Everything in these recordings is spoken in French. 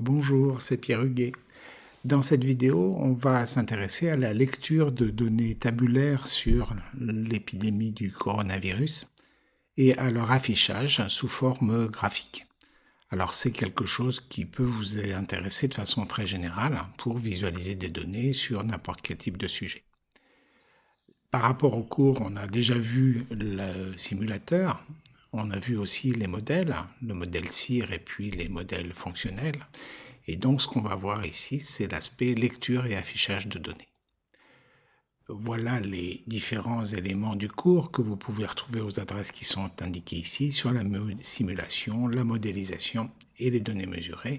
Bonjour, c'est Pierre Huguet. Dans cette vidéo, on va s'intéresser à la lecture de données tabulaires sur l'épidémie du coronavirus et à leur affichage sous forme graphique. Alors c'est quelque chose qui peut vous intéresser de façon très générale pour visualiser des données sur n'importe quel type de sujet. Par rapport au cours, on a déjà vu le simulateur, on a vu aussi les modèles, le modèle CIR et puis les modèles fonctionnels. Et donc ce qu'on va voir ici, c'est l'aspect lecture et affichage de données. Voilà les différents éléments du cours que vous pouvez retrouver aux adresses qui sont indiquées ici sur la simulation, la modélisation et les données mesurées.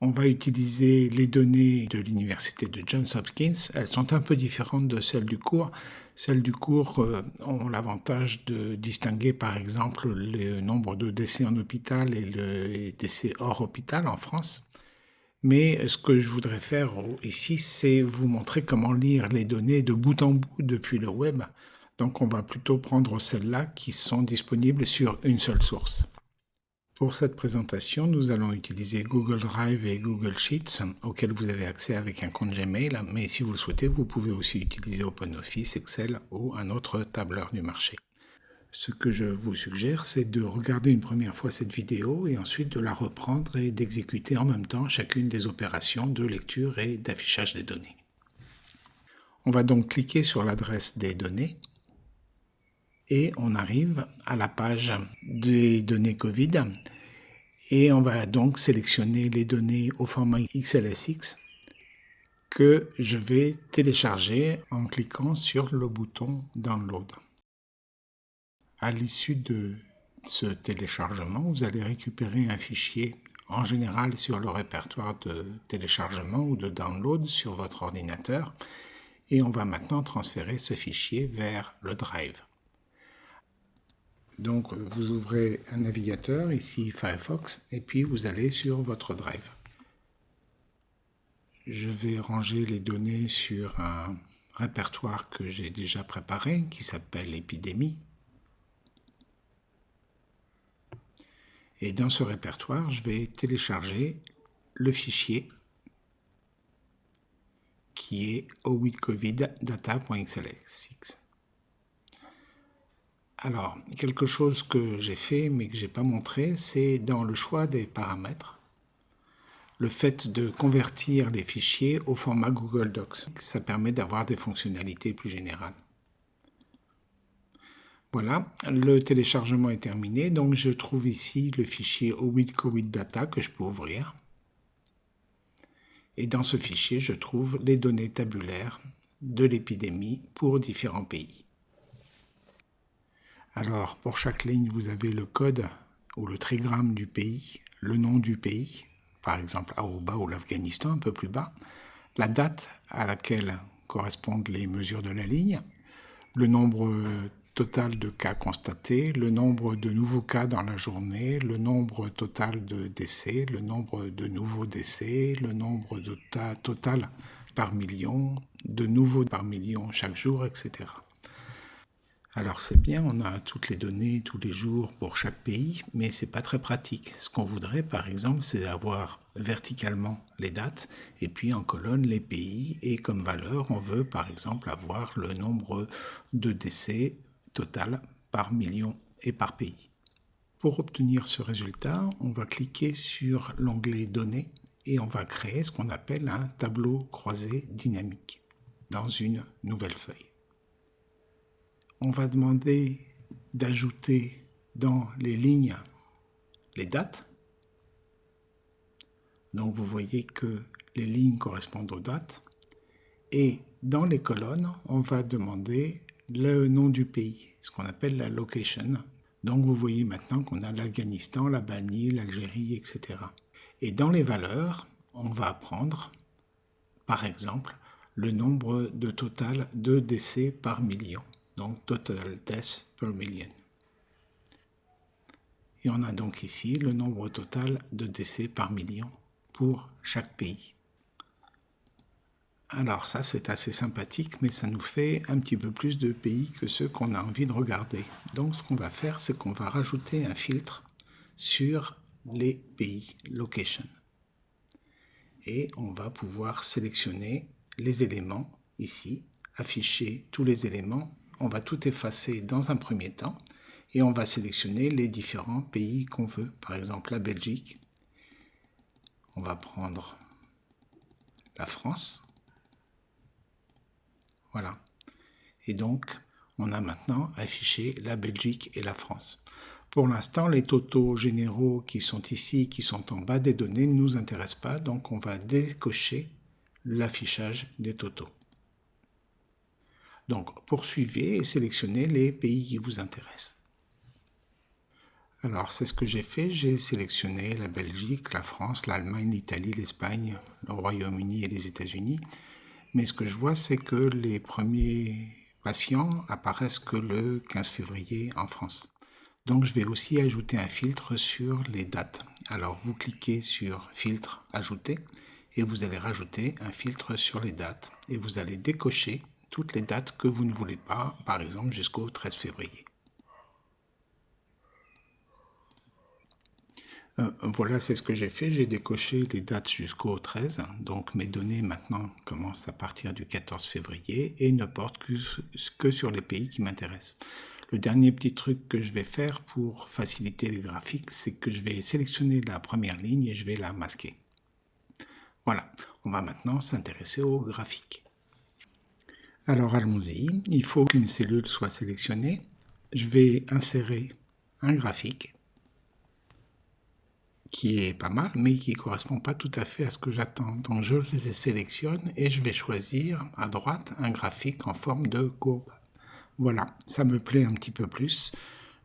On va utiliser les données de l'université de Johns Hopkins. Elles sont un peu différentes de celles du cours. Celles du cours euh, ont l'avantage de distinguer par exemple le nombre de décès en hôpital et le décès hors hôpital en France. Mais ce que je voudrais faire ici, c'est vous montrer comment lire les données de bout en bout depuis le web. Donc on va plutôt prendre celles-là qui sont disponibles sur une seule source. Pour cette présentation, nous allons utiliser Google Drive et Google Sheets, auxquels vous avez accès avec un compte Gmail, mais si vous le souhaitez, vous pouvez aussi utiliser OpenOffice, Excel ou un autre tableur du marché. Ce que je vous suggère, c'est de regarder une première fois cette vidéo et ensuite de la reprendre et d'exécuter en même temps chacune des opérations de lecture et d'affichage des données. On va donc cliquer sur l'adresse des données et on arrive à la page des données Covid et on va donc sélectionner les données au format XLSX que je vais télécharger en cliquant sur le bouton Download. À l'issue de ce téléchargement, vous allez récupérer un fichier en général sur le répertoire de téléchargement ou de download sur votre ordinateur et on va maintenant transférer ce fichier vers le Drive. Donc vous ouvrez un navigateur, ici Firefox, et puis vous allez sur votre Drive. Je vais ranger les données sur un répertoire que j'ai déjà préparé, qui s'appelle épidémie. Et dans ce répertoire, je vais télécharger le fichier qui est owidcoviddata.xlsx. Alors, quelque chose que j'ai fait mais que je n'ai pas montré, c'est dans le choix des paramètres, le fait de convertir les fichiers au format Google Docs. Ça permet d'avoir des fonctionnalités plus générales. Voilà, le téléchargement est terminé, donc je trouve ici le fichier Data que je peux ouvrir. Et dans ce fichier, je trouve les données tabulaires de l'épidémie pour différents pays. Alors, pour chaque ligne, vous avez le code ou le trigramme du pays, le nom du pays, par exemple Aruba ou l'Afghanistan, un peu plus bas, la date à laquelle correspondent les mesures de la ligne, le nombre total de cas constatés, le nombre de nouveaux cas dans la journée, le nombre total de décès, le nombre de nouveaux décès, le nombre de total par million, de nouveaux par million chaque jour, etc. Alors c'est bien, on a toutes les données tous les jours pour chaque pays, mais c'est pas très pratique. Ce qu'on voudrait par exemple, c'est avoir verticalement les dates et puis en colonne les pays et comme valeur, on veut par exemple avoir le nombre de décès total par million et par pays. Pour obtenir ce résultat, on va cliquer sur l'onglet Données et on va créer ce qu'on appelle un tableau croisé dynamique dans une nouvelle feuille on va demander d'ajouter dans les lignes les dates. Donc vous voyez que les lignes correspondent aux dates. Et dans les colonnes, on va demander le nom du pays, ce qu'on appelle la location. Donc vous voyez maintenant qu'on a l'Afghanistan, l'Albanie, l'Algérie, etc. Et dans les valeurs, on va prendre, par exemple, le nombre de total de décès par million donc total deaths per million. Et on a donc ici le nombre total de décès par million pour chaque pays. Alors ça c'est assez sympathique, mais ça nous fait un petit peu plus de pays que ceux qu'on a envie de regarder. Donc ce qu'on va faire, c'est qu'on va rajouter un filtre sur les pays location. Et on va pouvoir sélectionner les éléments ici, afficher tous les éléments. On va tout effacer dans un premier temps et on va sélectionner les différents pays qu'on veut. Par exemple la Belgique. On va prendre la France. Voilà. Et donc, on a maintenant affiché la Belgique et la France. Pour l'instant, les totaux généraux qui sont ici, qui sont en bas des données, ne nous intéressent pas, donc on va décocher l'affichage des totaux. Donc, poursuivez et sélectionnez les pays qui vous intéressent. Alors, c'est ce que j'ai fait. J'ai sélectionné la Belgique, la France, l'Allemagne, l'Italie, l'Espagne, le Royaume-Uni et les États-Unis. Mais ce que je vois, c'est que les premiers patients apparaissent que le 15 février en France. Donc je vais aussi ajouter un filtre sur les dates. Alors vous cliquez sur filtre ajouter et vous allez rajouter un filtre sur les dates et vous allez décocher toutes les dates que vous ne voulez pas, par exemple jusqu'au 13 février. Euh, voilà, c'est ce que j'ai fait. J'ai décoché les dates jusqu'au 13. Donc mes données maintenant commencent à partir du 14 février et ne portent que, sur les pays qui m'intéressent. Le dernier petit truc que je vais faire pour faciliter les graphiques, c'est que je vais sélectionner la première ligne et je vais la masquer. Voilà, on va maintenant s'intéresser au graphique. Alors allons-y, il faut qu'une cellule soit sélectionnée. Je vais insérer un graphique qui est pas mal, mais qui ne correspond pas tout à fait à ce que j'attends. Donc je les sélectionne et je vais choisir à droite un graphique en forme de courbe. Voilà, ça me plaît un petit peu plus.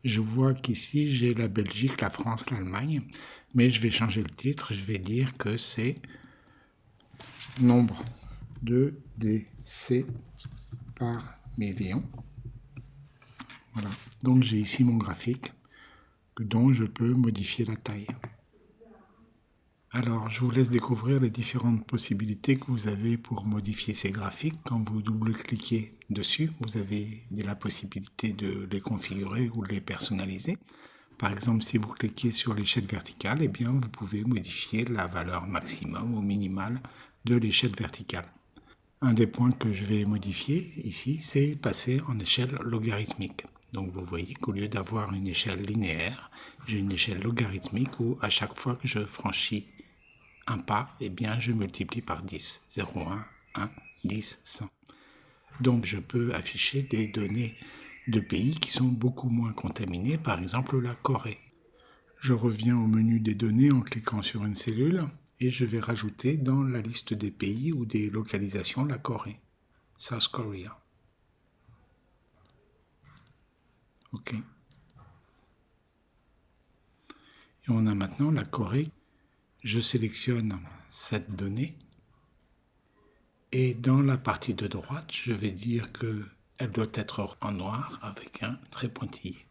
Je vois qu'ici j'ai la Belgique, la France, l'Allemagne, mais je vais changer le titre, je vais dire que c'est nombre de décès par million. Voilà, donc j'ai ici mon graphique dont je peux modifier la taille. Alors, je vous laisse découvrir les différentes possibilités que vous avez pour modifier ces graphiques. Quand vous double-cliquez dessus, vous avez la possibilité de les configurer ou de les personnaliser. Par exemple, si vous cliquez sur l'échelle verticale, eh bien, vous pouvez modifier la valeur maximum ou minimale de l'échelle verticale. Un des points que je vais modifier ici, c'est passer en échelle logarithmique. Donc vous voyez qu'au lieu d'avoir une échelle linéaire, j'ai une échelle logarithmique où à chaque fois que je franchis un pas, eh je multiplie par 10. 0, 1, 1, 10, 100. Donc, je peux afficher des données de pays qui sont beaucoup moins contaminés, par exemple la Corée. Je reviens au menu des données en cliquant sur une cellule et je vais rajouter dans la liste des pays ou des localisations la Corée. South Korea. OK. Et on a maintenant la Corée je sélectionne cette donnée et dans la partie de droite, je vais dire que elle doit être en noir avec un trait pointillé.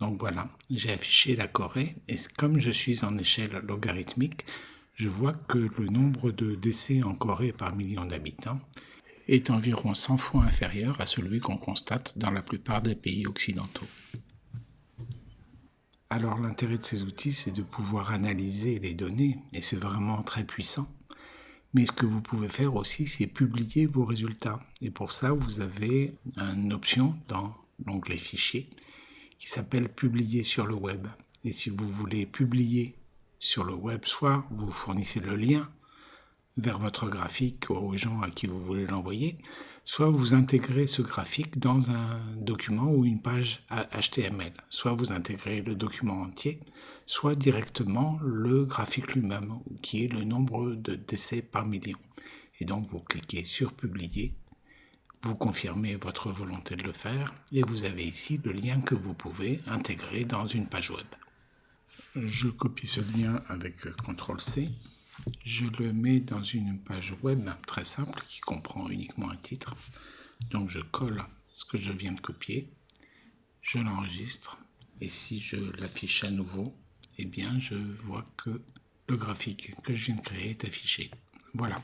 Donc voilà, j'ai affiché la Corée et comme je suis en échelle logarithmique, je vois que le nombre de décès en Corée par million d'habitants est environ 100 fois inférieur à celui qu'on constate dans la plupart des pays occidentaux. Alors l'intérêt de ces outils, c'est de pouvoir analyser les données, et c'est vraiment très puissant. Mais ce que vous pouvez faire aussi, c'est publier vos résultats. Et pour ça, vous avez une option dans l'onglet Fichiers qui s'appelle Publier sur le web. Et si vous voulez publier sur le web, soit vous fournissez le lien vers votre graphique aux gens à qui vous voulez l'envoyer, soit vous intégrez ce graphique dans un document ou une page HTML, soit vous intégrez le document entier, soit directement le graphique lui-même, qui est le nombre de décès par million. Et donc vous cliquez sur Publier, vous confirmez votre volonté de le faire, et vous avez ici le lien que vous pouvez intégrer dans une page web. Je copie ce lien avec CTRL-C je le mets dans une page web très simple qui comprend uniquement un titre. Donc je colle ce que je viens de copier, je l'enregistre et si je l'affiche à nouveau, eh bien je vois que le graphique que je viens de créer est affiché. Voilà,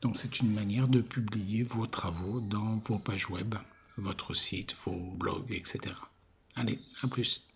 donc c'est une manière de publier vos travaux dans vos pages web, votre site, vos blogs, etc. Allez, à plus